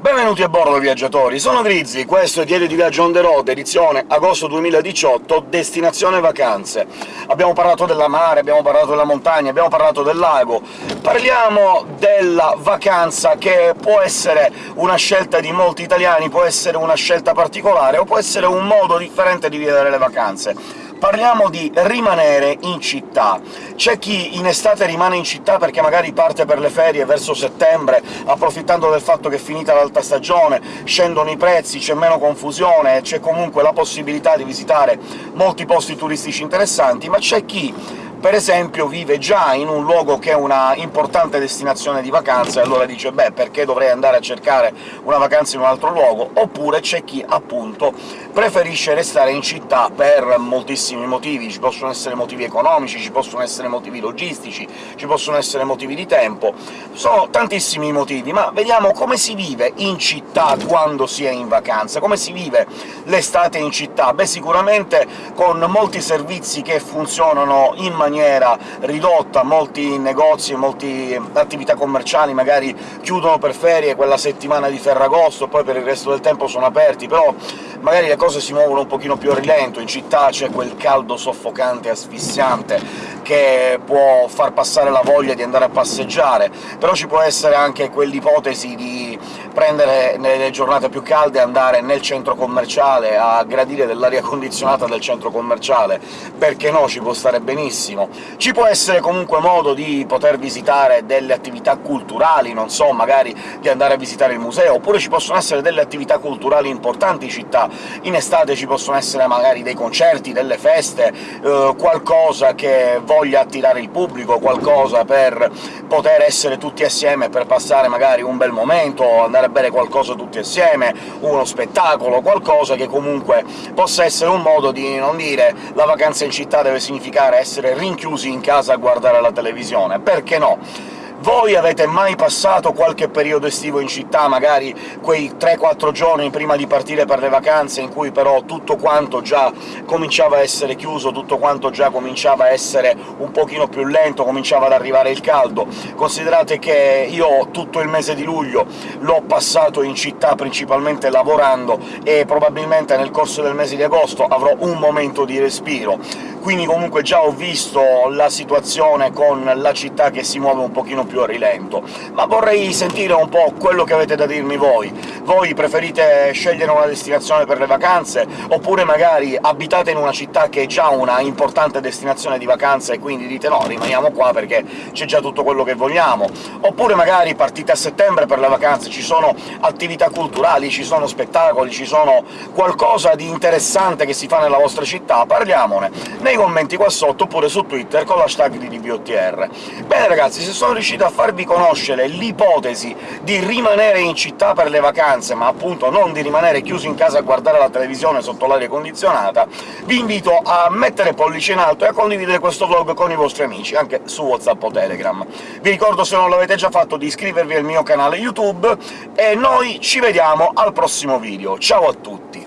Benvenuti a bordo, viaggiatori! Sono Grizzly, questo è Diario di Viaggio on the road, edizione agosto 2018, destinazione vacanze. Abbiamo parlato della mare, abbiamo parlato della montagna, abbiamo parlato del lago... Parliamo della vacanza, che può essere una scelta di molti italiani, può essere una scelta particolare, o può essere un modo differente di vivere le vacanze parliamo di rimanere in città. C'è chi in estate rimane in città perché magari parte per le ferie verso settembre, approfittando del fatto che è finita l'alta stagione, scendono i prezzi, c'è meno confusione, c'è comunque la possibilità di visitare molti posti turistici interessanti, ma c'è chi per esempio vive già in un luogo che è una importante destinazione di vacanza, e allora dice «beh, perché dovrei andare a cercare una vacanza in un altro luogo?» Oppure c'è chi, appunto, preferisce restare in città per moltissimi motivi. Ci possono essere motivi economici, ci possono essere motivi logistici, ci possono essere motivi di tempo... Sono tantissimi motivi, ma vediamo come si vive in città quando si è in vacanza, come si vive l'estate in città. Beh, sicuramente con molti servizi che funzionano in maniera maniera ridotta, molti negozi e molte attività commerciali magari chiudono per ferie quella settimana di Ferragosto, poi per il resto del tempo sono aperti, però magari le cose si muovono un pochino più a rilento, in città c'è quel caldo soffocante e asfissiante che può far passare la voglia di andare a passeggiare, però ci può essere anche quell'ipotesi di prendere nelle giornate più calde e andare nel centro commerciale a gradire dell'aria condizionata del centro commerciale, perché no, ci può stare benissimo. Ci può essere comunque modo di poter visitare delle attività culturali, non so, magari di andare a visitare il museo, oppure ci possono essere delle attività culturali importanti in città. In estate ci possono essere magari dei concerti, delle feste, eh, qualcosa che voglia attirare il pubblico, qualcosa per poter essere tutti assieme, per passare magari un bel momento, andare a bere qualcosa tutti assieme, uno spettacolo, qualcosa che comunque possa essere un modo di non dire «la vacanza in città deve significare essere rinchiusi in casa a guardare la televisione», perché no? Voi avete mai passato qualche periodo estivo in città, magari quei 3-4 giorni prima di partire per le vacanze, in cui però tutto quanto già cominciava a essere chiuso, tutto quanto già cominciava a essere un pochino più lento, cominciava ad arrivare il caldo? Considerate che io tutto il mese di luglio l'ho passato in città principalmente lavorando, e probabilmente nel corso del mese di agosto avrò un momento di respiro quindi comunque già ho visto la situazione con la città che si muove un pochino più a rilento. Ma vorrei sentire un po' quello che avete da dirmi voi. Voi preferite scegliere una destinazione per le vacanze, oppure magari abitate in una città che è già una importante destinazione di vacanze e quindi dite «no, rimaniamo qua perché c'è già tutto quello che vogliamo», oppure magari partite a settembre per le vacanze, ci sono attività culturali, ci sono spettacoli, ci sono qualcosa di interessante che si fa nella vostra città, parliamone! nei commenti qua sotto, oppure su Twitter con l'hashtag di DBOTR. Bene ragazzi, se sono riuscito a farvi conoscere l'ipotesi di rimanere in città per le vacanze, ma appunto non di rimanere chiusi in casa a guardare la televisione sotto l'aria condizionata, vi invito a mettere pollice in alto e a condividere questo vlog con i vostri amici, anche su WhatsApp o Telegram. Vi ricordo, se non l'avete già fatto, di iscrivervi al mio canale YouTube, e noi ci vediamo al prossimo video. Ciao a tutti!